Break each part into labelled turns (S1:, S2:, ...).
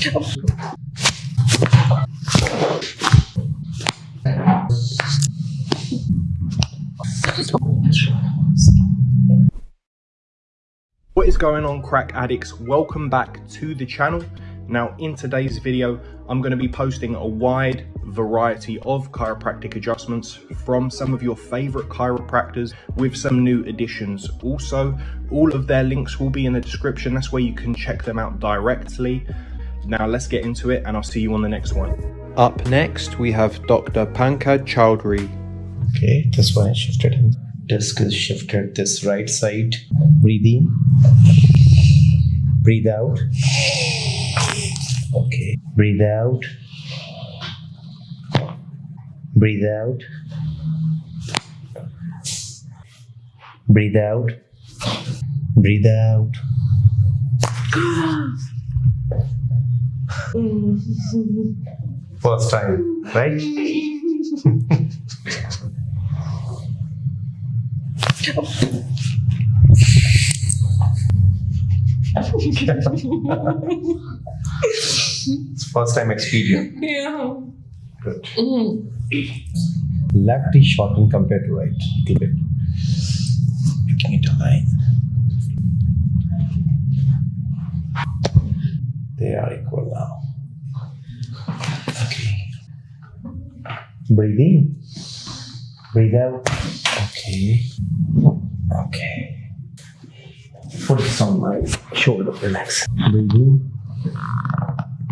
S1: What is going on crack addicts? Welcome back to the channel. Now in today's video, I'm going to be posting a wide variety of chiropractic adjustments from some of your favorite chiropractors with some new additions. Also, all of their links will be in the description. That's where you can check them out directly. Now let's get into it and I'll see you on the next one. Up next, we have Dr. Pankaj Chowdhury.
S2: Okay, this one is shifted. Disc is shifted this right side. Breathe in. Breathe out. Okay. Breathe out. Breathe out. Breathe out. Breathe out. First time, right? It's first time experience.
S3: Yeah.
S2: Good.
S3: Mm.
S2: Left is shortened compared to right. Little bit. Making it align. They are equal now. Okay. Breathe in. Breathe out. Okay. Okay. Focus on my shoulder. Relax. Breathe in.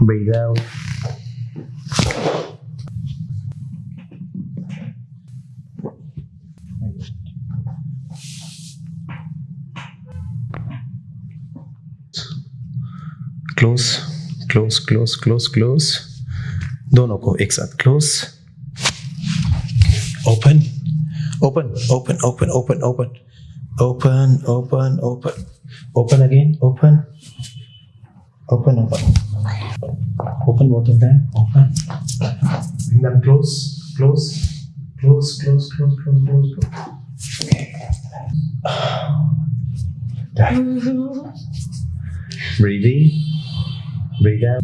S2: Breathe out. Close, close, close, close, close. दोनों को एक साथ close open open open open open open open open open open again open open open open both of them open bring them close close close close close close close, close. Done. breathe out.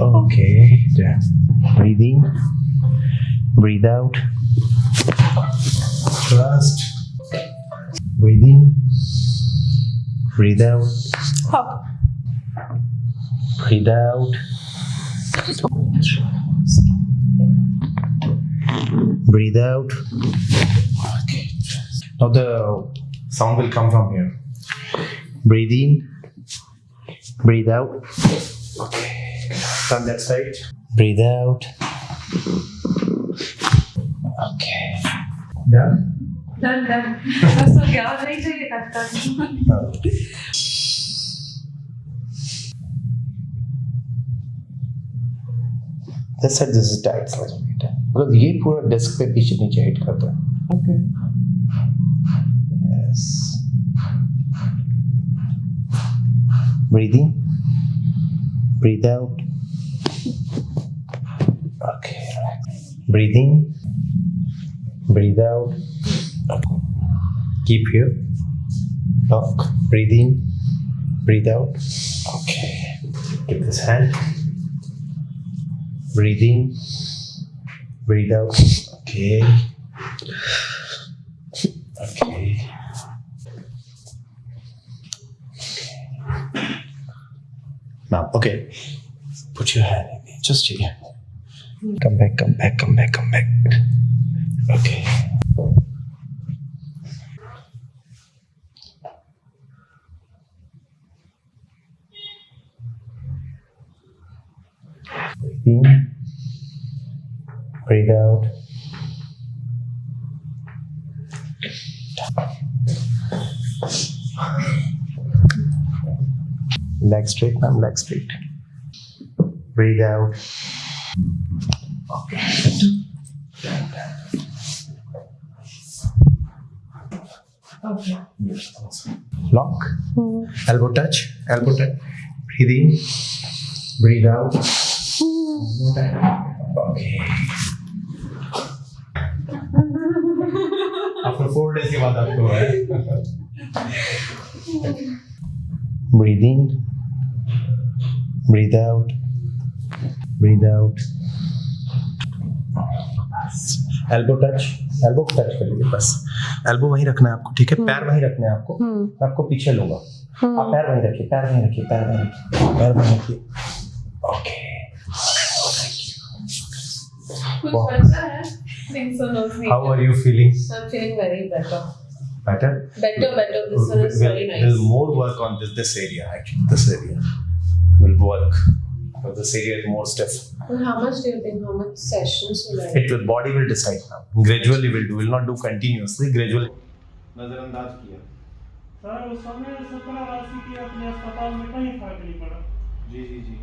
S2: Okay. Done. breathe in breathe out. Trust. Breathe in breathe out.
S3: Hop.
S2: breathe out. Breathe out. Okay. Now the sound will come from here. Breathe in. Breathe out Okay, turn that side. Breathe out. Okay. Done?
S3: Done, done. That's okay. I'll
S2: This side, this is tight. Because this whole desk pe piche niche hit karta.
S3: Okay.
S2: Yes. Breathing. Breathe out. Okay. relax. Breathe in. Breathe out. Keep here. Lock. Breathe in. Breathe out. Okay. Give this hand. Breathe in. Breathe out. Okay. Okay. Put your hand in me. just here. Come back, come back, come back, come back. Okay. Breathe in. Breathe out. Leg straight, ma'am, leg straight. Breathe out.
S3: Okay.
S2: Lock. Elbow touch. Elbow touch. Breathe in. Breathe out. One more time. Okay. After four days के बाद आपको है. Breathe in. Breathe out. Elbow touch elbow touch कर लीजिए बस elbow वहीं रखना है आपको ठीक है पैर वहीं रखने हैं आपको
S3: हम्म
S2: मैं आपको पीछे लूँगा आप पैर वहीं रखिए पैर वहीं रखिए पैर वहीं रखिए पैर वहीं रखिए ओके
S3: है.
S2: How are you feeling
S3: I'm feeling very better.
S2: better
S3: Better, better. This one is very nice.
S2: we'll more work on this this area actually this area will work this area is more stiff
S3: Well, how much do you think? How much sessions will I?
S2: it will body will decide now gradually will do will not do continuously gradually
S1: नजरअंदाज किया
S4: sir उस समय सत्रह राशि की अपने अस्पताल में कहीं फ़र्क नहीं पड़ा
S1: जी जी जी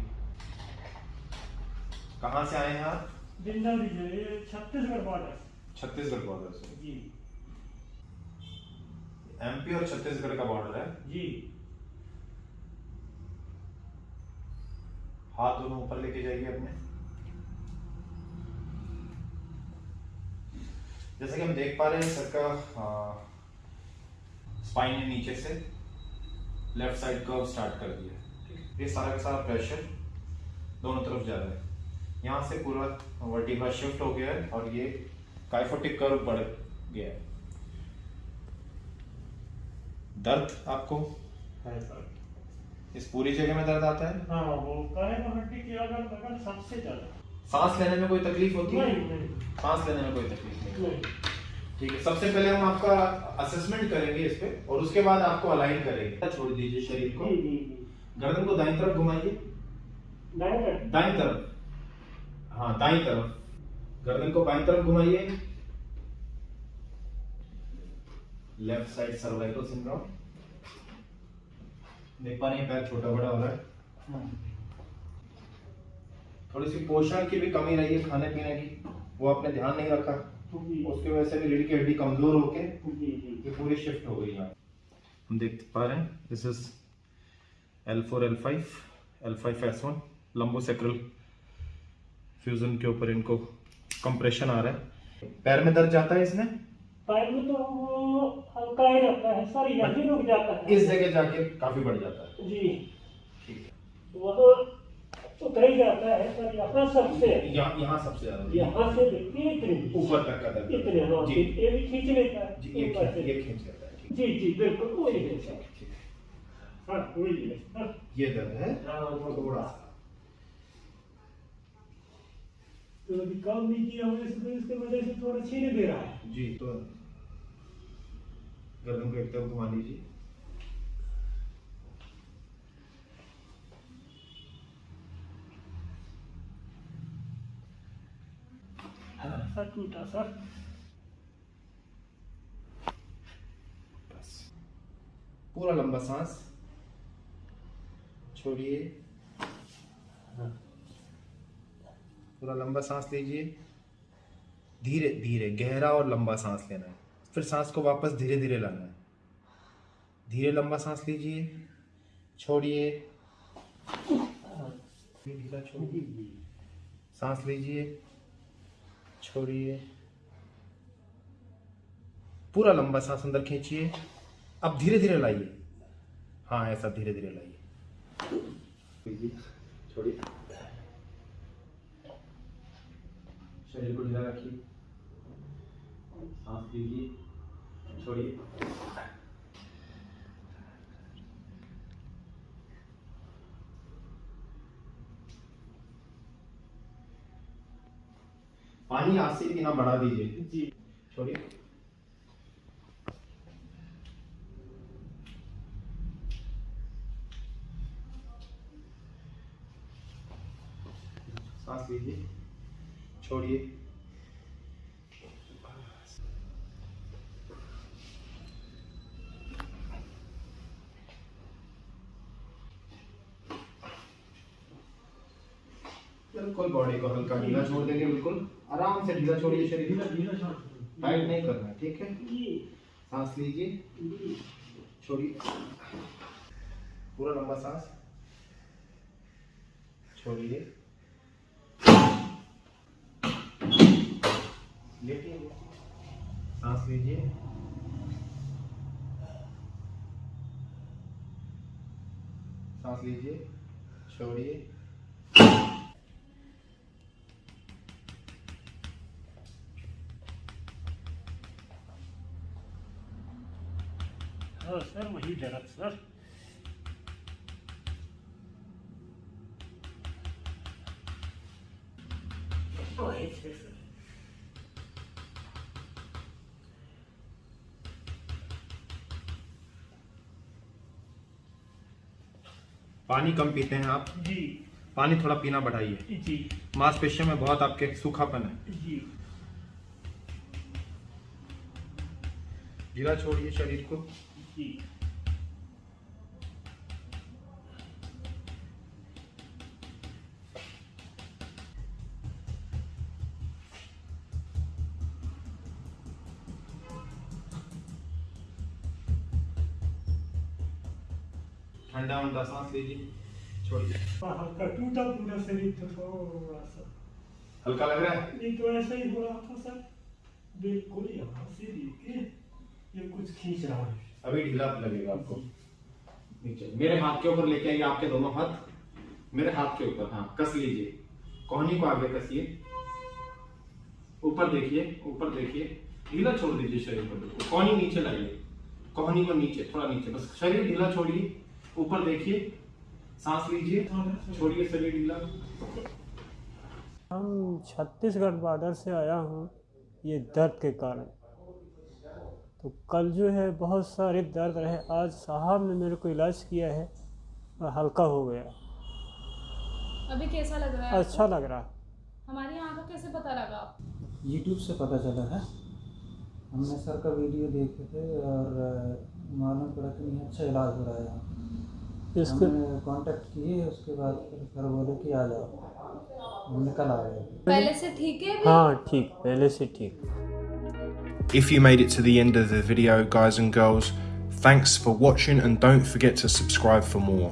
S1: कहाँ से आए हैं आप
S4: डिंडौरी जो ये छत्तीसगढ़ बॉर्डर
S1: छत्तीसगढ़ बॉर्डर से
S4: जी
S1: एमपी और छत्तीसगढ़ का बॉर्डर है
S4: जी
S1: हाथ दोनों ऊपर लेके जाइए अपने। जैसे कि हम देख पा रहे हैं, सर का स्पाइन ने नीचे से लेफ़्ट साइड कर्व स्टार्ट कर दिया। ये सारा का सारा प्रेशर दोनों तरफ़ जा रहा है। यहाँ से पूरा वर्टिब्रा शिफ्ट हो गया है और ये काइफोटिक कर्व बढ़ गया है। दर्द आपको?
S4: है, सर।
S1: इस पूरी जगह में दर्द आता है?
S4: हाँ वो कहे हड्डी की अगर सबसे ज़्यादा
S1: सांस लेने में कोई तकलीफ़ होती है? सांस लेने में कोई तकलीफ़ नहीं।
S4: नहीं।
S1: ठीक है सबसे पहले हम आपका असेसमेंट करेंगे इस पे और उसके बाद आपको अलाइन करेंगे। छोड़ दीजिए शरीर को। गर्दन को दाईं तरफ़ घुमाइए। दाईं तरफ़? हाँ दाईं तरफ़। गर्दन को बाईं तरफ़ घुमाइए। लेफ़्ट साइड सर्वाइकल सिंड्रोम देख पा रहे हैं पैर छोटा बड़ा हो रहा है।
S4: हाँ।
S1: थोड़ी सी पोषण की भी कमी रही है खाने पीने की। वो आपने ध्यान नहीं रखा। उसकी वजह से भी रीढ़ की हड्डी कमज़ोर होके ये पूरी शिफ्ट हो गई यहाँ। हम देख पा रहे हैं। This is L four L five L five S one lumbosacral fusion के ऊपर इनको कंप्रेशन आ रहा है। पैर में दर्द जाता है इसमें?
S4: पैर में तो वो हल्का ही रहता है सर यहीं रुक जाता है।
S1: इस जगह जाके काफ़ी बढ़ जाता है।
S4: जी।
S1: ठीक है।
S4: वह उतर ही जाता है सर यहाँ सबसे
S1: यहाँ यहाँ सबसे ज़्यादा
S4: यहाँ से देखिए इतने।
S1: ऊपर तक का दर्द।
S4: इतने हाँ ये भी खींच लेता है
S1: ये
S4: ऊपर
S1: खींच-
S4: से।
S1: ये खींच लेता है
S4: जी जी बिल्कुल वही है
S1: है,
S4: सर
S1: हाँ
S4: वही है। हाँ
S1: ये दर्द है।
S4: हाँ,
S1: थोड़ा सा
S4: तो अभी काम नहीं किया हमने इसको इसके वजह से थोड़ा छीने दे रहा है।
S1: जी तो गर्दन को एक तरफ़ घुमा लीजिए।
S4: सर टूटा सर।
S1: बस। पूरा लंबा सांस। छोड़िए। पूरा लंबा सांस लीजिए। धीरे धीरे, गहरा और लंबा सांस लेना है। फिर सांस को वापस धीरे धीरे लाना है। धीरे लंबा सांस लीजिए। छोड़िए। ढीला छोड़िए। सांस लीजिए। छोड़िए। पूरा लंबा सांस अंदर खींचिए। अब धीरे धीरे लाइए। हाँ ऐसा धीरे धीरे लाइए। छोड़िए। शरीर को ढीला रखिए। सांस लीजिए छोड़िए। पानी आज से इतना बढ़ा दीजिए।
S4: जी।
S1: छोड़िए। सांस लीजिए। छोड़िए। बिल्कुल बॉडी को हल्का ढीला छोड़ देंगे, बिल्कुल। आराम से ढीला छोड़िए शरीर टाइट नहीं करना, ठीक है? सांस लीजिए। छोड़िए। पूरा लंबा सांस। छोड़िए। लेटिए सांस लीजिए। सांस लीजिए छोड़िए।
S4: हाँ, सर वही दर्द सर।
S1: पानी कम पीते हैं आप?
S4: जी।
S1: पानी थोड़ा पीना बढ़ाइए।
S4: जी।
S1: मांसपेशियों में बहुत आपके सूखापन है।
S4: जी।
S1: ढीला छोड़िए शरीर को।
S4: जी।
S1: ठंडा उंडा सांस लीजिए छोड़िए
S4: हल्का टूटा पूरा शरीर था थोड़ा सा।
S1: हल्का लग रहा है?
S4: ये तो ऐसा ही हो रहा था सर। बिल्कुल यहाँ से देखिए ये कुछ खींच रहा है।
S1: अभी ढीला लगेगा आपको। नीचे। मेरे हाथ के ऊपर लेके आइए आपके दोनों हाथ। मेरे हाथ के ऊपर हाँ कस लीजिए। कोहनी को आगे कसिए। ऊपर देखिए ऊपर देखिए। ढीला छोड़ दीजिए शरीर को बिल्कुल कोहनी नीचे लाइए कोहनी को नीचे थोड़ा नीचे। बस शरीर ढीला छोड़िए। ऊपर देखिए सांस लीजिए छोड़िए शरीर ढीला।
S4: हम छत्तीसगढ़ बॉर्डर से आया हूँ ये दर्द के कारण। तो कल जो है बहुत सारे दर्द रहे। आज साहब ने मेरे को इलाज किया है और हल्का हो गया।
S5: अभी कैसा लग रहा है
S4: अच्छा लग रहा है।
S5: हमारे यहाँ का कैसे पता लगा?
S6: यूट्यूब से पता चला है हमने सर का वीडियो देखे थे और अ, मालूम पड़ा कि नहीं अच्छा इलाज हो रहा है यहाँ
S4: इसके
S6: हमने कांटेक्ट किए उसके बाद फिर सर बोले कि आ जाओ हमने कल आ गए
S5: पहले से ठीक है अभी?
S4: हाँ ठीक पहले से ठीक
S1: If you made it to the end of the video, guys and girls, thanks for watching and don't forget to subscribe for more.